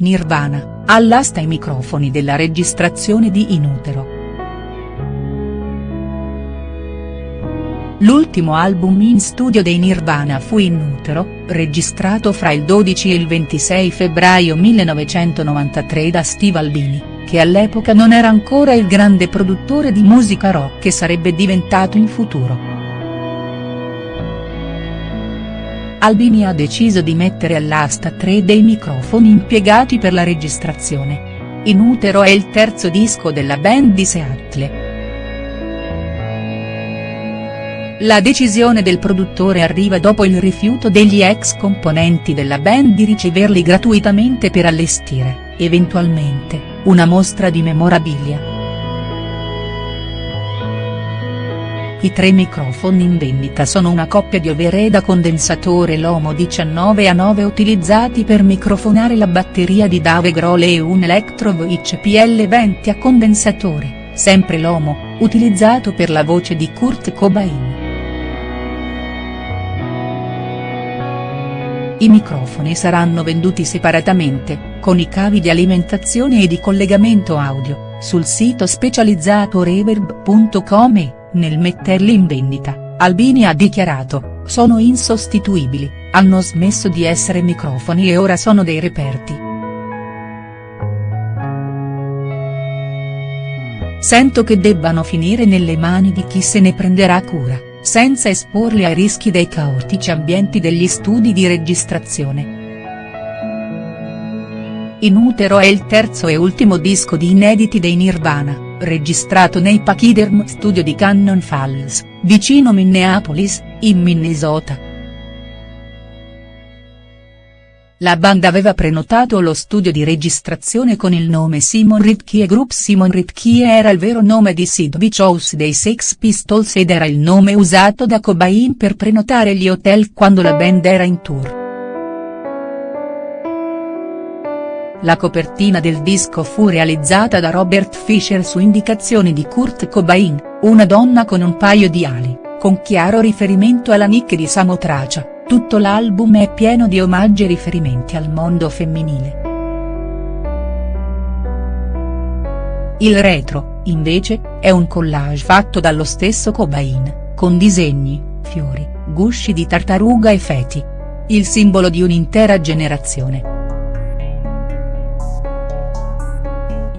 Nirvana, all'asta i microfoni della registrazione di In Utero. L'ultimo album in studio dei Nirvana fu In Utero, registrato fra il 12 e il 26 febbraio 1993 da Steve Albini, che all'epoca non era ancora il grande produttore di musica rock che sarebbe diventato in futuro. Albini ha deciso di mettere all'asta tre dei microfoni impiegati per la registrazione. In Utero è il terzo disco della band di Seattle. La decisione del produttore arriva dopo il rifiuto degli ex componenti della band di riceverli gratuitamente per allestire, eventualmente, una mostra di memorabilia. I tre microfoni in vendita sono una coppia di overhead a condensatore Lomo 19 a 9 utilizzati per microfonare la batteria di Dave Grohl e un Electrovoice PL20 a condensatore, sempre Lomo, utilizzato per la voce di Kurt Cobain. I microfoni saranno venduti separatamente, con i cavi di alimentazione e di collegamento audio, sul sito specializzato reverb.com e, nel metterli in vendita, Albini ha dichiarato, sono insostituibili, hanno smesso di essere microfoni e ora sono dei reperti. Sento che debbano finire nelle mani di chi se ne prenderà cura senza esporli ai rischi dei caotici ambienti degli studi di registrazione. In Utero è il terzo e ultimo disco di inediti dei Nirvana, registrato nei Pachyderm Studio di Cannon Falls, vicino Minneapolis, in Minnesota. La band aveva prenotato lo studio di registrazione con il nome Simon Ritchie Group Simon Ritchie era il vero nome di Sid Vicious dei Sex Pistols ed era il nome usato da Cobain per prenotare gli hotel quando la band era in tour. La copertina del disco fu realizzata da Robert Fisher su indicazioni di Kurt Cobain, una donna con un paio di ali, con chiaro riferimento alla Nick di Samotracia. Tutto l'album è pieno di omaggi e riferimenti al mondo femminile. Il retro, invece, è un collage fatto dallo stesso Cobain, con disegni, fiori, gusci di tartaruga e feti. Il simbolo di un'intera generazione.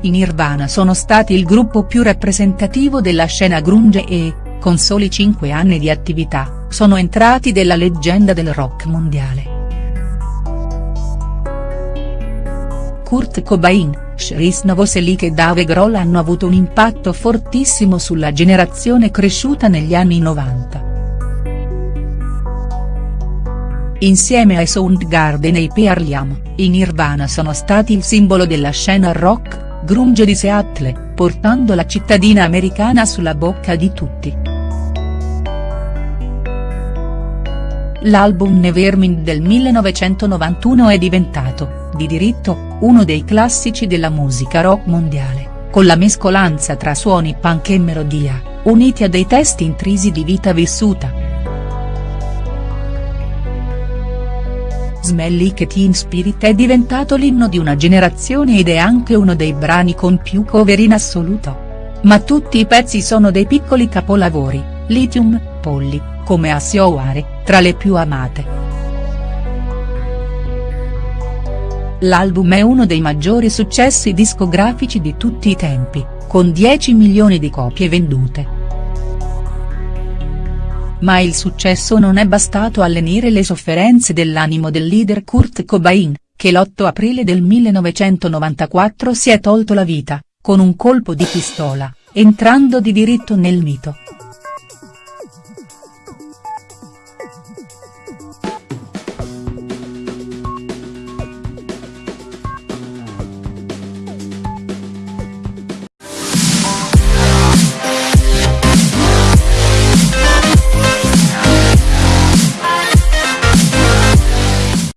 I Nirvana sono stati il gruppo più rappresentativo della scena grunge e, con soli 5 anni di attività, sono entrati della leggenda del rock mondiale. Kurt Cobain, Chris Novoselic e Dave Grohl hanno avuto un impatto fortissimo sulla generazione cresciuta negli anni 90. Insieme ai Soundgarden e ai Pearl Jam, i Nirvana sono stati il simbolo della scena rock, grunge di Seattle, portando la cittadina americana sulla bocca di tutti. L'album Nevermind del 1991 è diventato, di diritto, uno dei classici della musica rock mondiale, con la mescolanza tra suoni punk e melodia, uniti a dei testi intrisi di vita vissuta. Smelly che Teen Spirit è diventato l'inno di una generazione ed è anche uno dei brani con più cover in assoluto. Ma tutti i pezzi sono dei piccoli capolavori, Lithium, Polly, come a Sioare, tra le più amate. L'album è uno dei maggiori successi discografici di tutti i tempi, con 10 milioni di copie vendute. Ma il successo non è bastato a lenire le sofferenze dell'animo del leader Kurt Cobain, che l'8 aprile del 1994 si è tolto la vita, con un colpo di pistola, entrando di diritto nel mito.